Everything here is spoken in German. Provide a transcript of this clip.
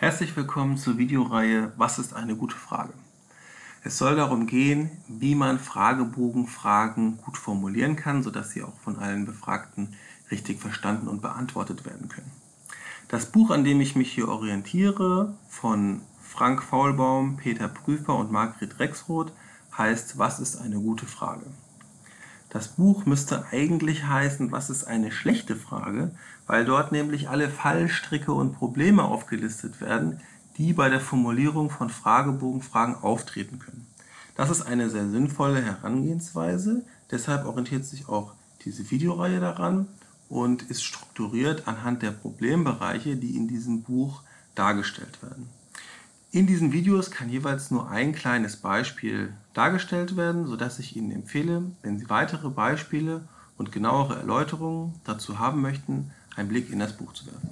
Herzlich willkommen zur Videoreihe Was ist eine gute Frage? Es soll darum gehen, wie man Fragebogenfragen gut formulieren kann, sodass sie auch von allen Befragten richtig verstanden und beantwortet werden können. Das Buch, an dem ich mich hier orientiere, von Frank Faulbaum, Peter Prüfer und Margret Rexroth, heißt Was ist eine gute Frage? Das Buch müsste eigentlich heißen, was ist eine schlechte Frage, weil dort nämlich alle Fallstricke und Probleme aufgelistet werden, die bei der Formulierung von Fragebogenfragen auftreten können. Das ist eine sehr sinnvolle Herangehensweise, deshalb orientiert sich auch diese Videoreihe daran und ist strukturiert anhand der Problembereiche, die in diesem Buch dargestellt werden. In diesen Videos kann jeweils nur ein kleines Beispiel dargestellt werden, sodass ich Ihnen empfehle, wenn Sie weitere Beispiele und genauere Erläuterungen dazu haben möchten, einen Blick in das Buch zu werfen.